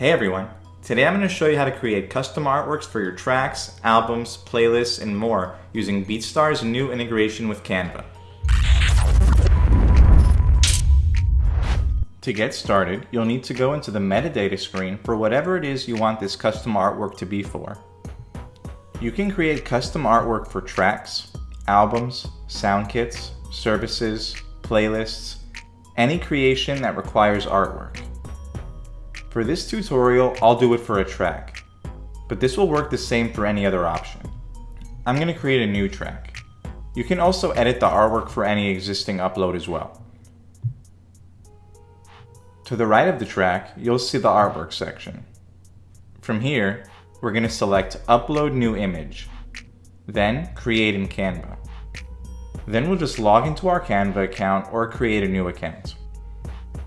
Hey everyone! Today I'm going to show you how to create custom artworks for your tracks, albums, playlists, and more using BeatStars' new integration with Canva. To get started, you'll need to go into the metadata screen for whatever it is you want this custom artwork to be for. You can create custom artwork for tracks, albums, sound kits, services, playlists, any creation that requires artwork. For this tutorial, I'll do it for a track, but this will work the same for any other option. I'm going to create a new track. You can also edit the artwork for any existing upload as well. To the right of the track, you'll see the artwork section. From here, we're going to select Upload New Image, then Create in Canva. Then we'll just log into our Canva account or create a new account.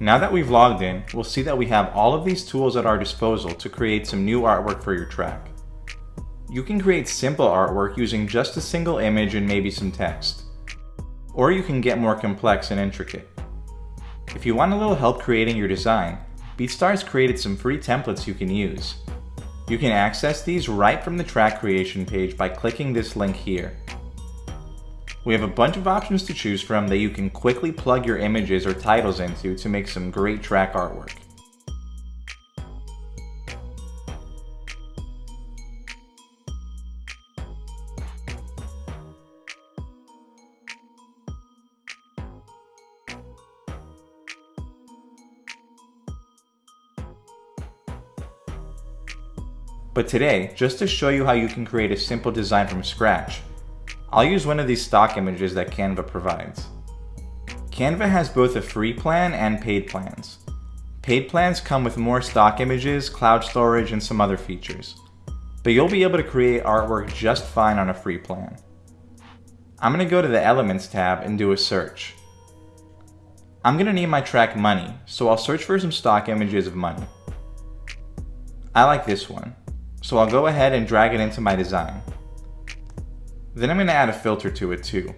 Now that we've logged in, we'll see that we have all of these tools at our disposal to create some new artwork for your track. You can create simple artwork using just a single image and maybe some text. Or you can get more complex and intricate. If you want a little help creating your design, BeatStars created some free templates you can use. You can access these right from the track creation page by clicking this link here. We have a bunch of options to choose from that you can quickly plug your images or titles into to make some great track artwork. But today, just to show you how you can create a simple design from scratch, I'll use one of these stock images that Canva provides. Canva has both a free plan and paid plans. Paid plans come with more stock images, cloud storage, and some other features. But you'll be able to create artwork just fine on a free plan. I'm going to go to the Elements tab and do a search. I'm going to name my track Money, so I'll search for some stock images of money. I like this one, so I'll go ahead and drag it into my design. Then I'm going to add a filter to it too.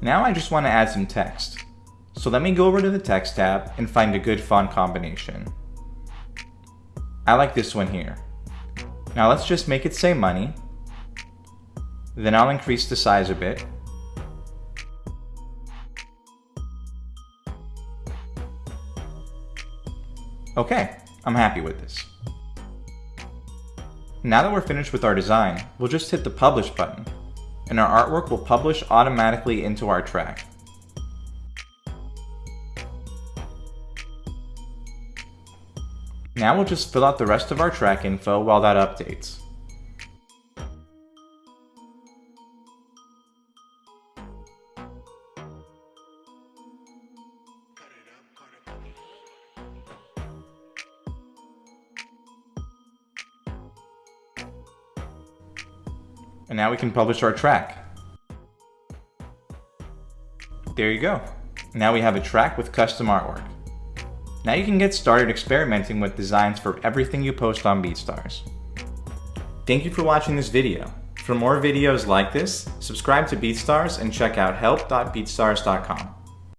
Now I just want to add some text. So let me go over to the text tab and find a good font combination. I like this one here. Now let's just make it say money. Then I'll increase the size a bit. Okay, I'm happy with this. Now that we're finished with our design, we'll just hit the publish button, and our artwork will publish automatically into our track. Now we'll just fill out the rest of our track info while that updates. And now we can publish our track. There you go. Now we have a track with custom artwork. Now you can get started experimenting with designs for everything you post on BeatStars. Thank you for watching this video. For more videos like this, subscribe to BeatStars and check out help.beatstars.com.